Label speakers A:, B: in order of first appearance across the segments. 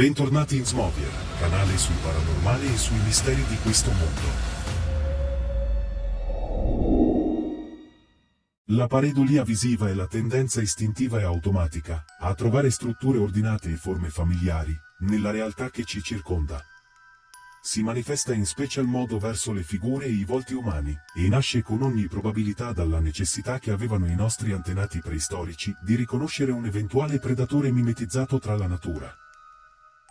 A: Bentornati in Smovier, canale sul paranormale e sui misteri di questo mondo. La pareidolia visiva è la tendenza istintiva e automatica a trovare strutture ordinate e forme familiari nella realtà che ci circonda. Si manifesta in special modo verso le figure e i volti umani, e nasce con ogni probabilità dalla necessità che avevano i nostri antenati preistorici di riconoscere un eventuale predatore mimetizzato tra la natura.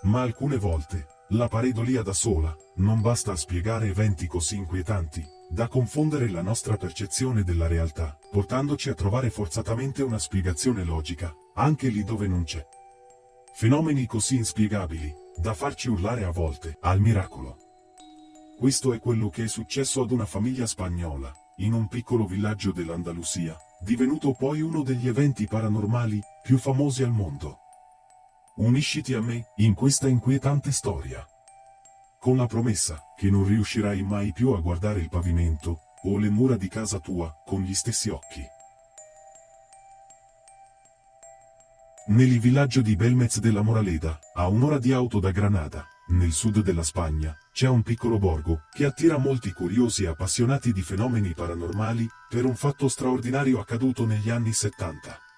A: Ma alcune volte, la pareidolia da sola, non basta a spiegare eventi così inquietanti, da confondere la nostra percezione della realtà, portandoci a trovare forzatamente una spiegazione logica, anche lì dove non c'è. Fenomeni così inspiegabili, da farci urlare a volte, al miracolo. Questo è quello che è successo ad una famiglia spagnola, in un piccolo villaggio dell'Andalusia, divenuto poi uno degli eventi paranormali più famosi al mondo. Unisciti a me, in questa inquietante storia. Con la promessa, che non riuscirai mai più a guardare il pavimento, o le mura di casa tua, con gli stessi occhi. Nel villaggio di Belmez della Moraleda, a un'ora di auto da Granada, nel sud della Spagna, c'è un piccolo borgo, che attira molti curiosi e appassionati di fenomeni paranormali, per un fatto straordinario accaduto negli anni 70.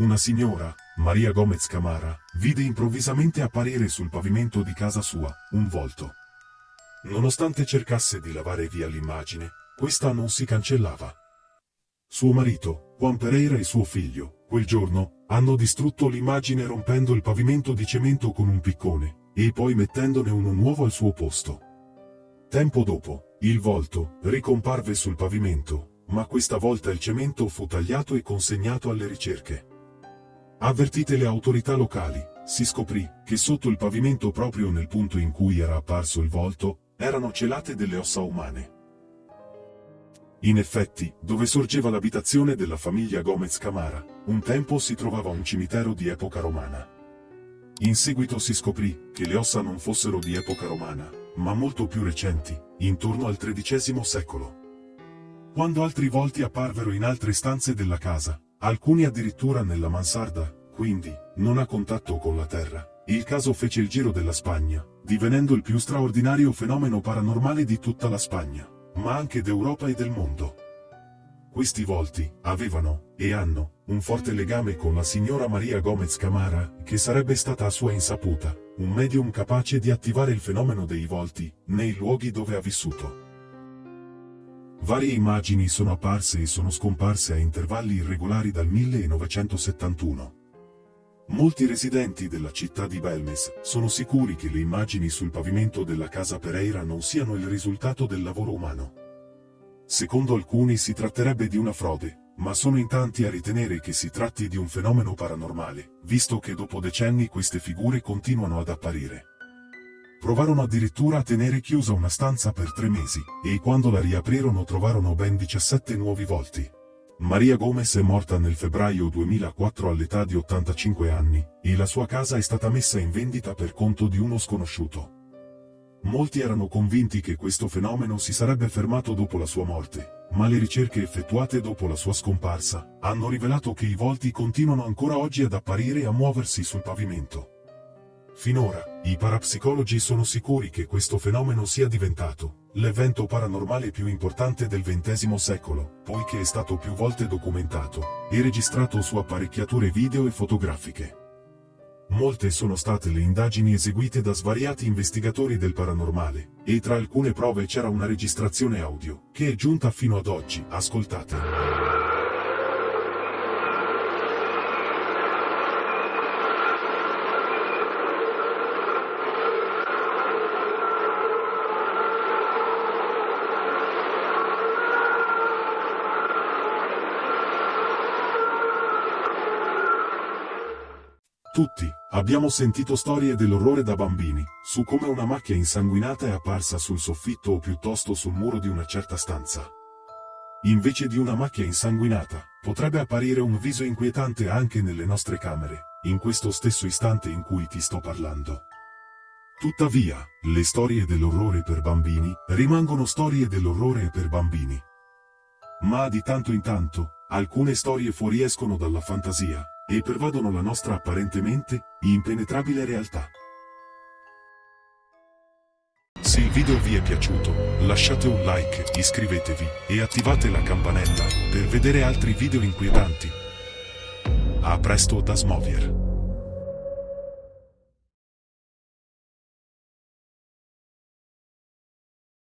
A: Una signora, Maria Gomez Camara, vide improvvisamente apparire sul pavimento di casa sua, un volto. Nonostante cercasse di lavare via l'immagine, questa non si cancellava. Suo marito, Juan Pereira e suo figlio, quel giorno, hanno distrutto l'immagine rompendo il pavimento di cemento con un piccone, e poi mettendone uno nuovo al suo posto. Tempo dopo, il volto ricomparve sul pavimento, ma questa volta il cemento fu tagliato e consegnato alle ricerche. Avvertite le autorità locali, si scoprì che sotto il pavimento proprio nel punto in cui era apparso il volto, erano celate delle ossa umane. In effetti, dove sorgeva l'abitazione della famiglia Gomez Camara, un tempo si trovava un cimitero di epoca romana. In seguito si scoprì che le ossa non fossero di epoca romana, ma molto più recenti, intorno al XIII secolo. Quando altri volti apparvero in altre stanze della casa, alcuni addirittura nella mansarda, quindi, non a contatto con la terra. Il caso fece il giro della Spagna, divenendo il più straordinario fenomeno paranormale di tutta la Spagna, ma anche d'Europa e del mondo. Questi volti avevano, e hanno, un forte legame con la signora Maria Gomez Camara, che sarebbe stata a sua insaputa, un medium capace di attivare il fenomeno dei volti, nei luoghi dove ha vissuto. Varie immagini sono apparse e sono scomparse a intervalli irregolari dal 1971. Molti residenti della città di Belmes sono sicuri che le immagini sul pavimento della casa Pereira non siano il risultato del lavoro umano. Secondo alcuni si tratterebbe di una frode, ma sono in tanti a ritenere che si tratti di un fenomeno paranormale, visto che dopo decenni queste figure continuano ad apparire. Provarono addirittura a tenere chiusa una stanza per tre mesi, e quando la riaprirono trovarono ben 17 nuovi volti. Maria Gomez è morta nel febbraio 2004 all'età di 85 anni, e la sua casa è stata messa in vendita per conto di uno sconosciuto. Molti erano convinti che questo fenomeno si sarebbe fermato dopo la sua morte, ma le ricerche effettuate dopo la sua scomparsa hanno rivelato che i volti continuano ancora oggi ad apparire e a muoversi sul pavimento. Finora, i parapsicologi sono sicuri che questo fenomeno sia diventato l'evento paranormale più importante del XX secolo, poiché è stato più volte documentato e registrato su apparecchiature video e fotografiche. Molte sono state le indagini eseguite da svariati investigatori del paranormale, e tra alcune prove c'era una registrazione audio, che è giunta fino ad oggi, ascoltate. Tutti, abbiamo sentito storie dell'orrore da bambini, su come una macchia insanguinata è apparsa sul soffitto o piuttosto sul muro di una certa stanza. Invece di una macchia insanguinata, potrebbe apparire un viso inquietante anche nelle nostre camere, in questo stesso istante in cui ti sto parlando. Tuttavia, le storie dell'orrore per bambini rimangono storie dell'orrore per bambini. Ma di tanto in tanto, alcune storie fuoriescono dalla fantasia, e pervadono la nostra apparentemente impenetrabile realtà. Se il video vi è piaciuto, lasciate un like, iscrivetevi e attivate la campanella per vedere altri video inquietanti. A presto da Smovier!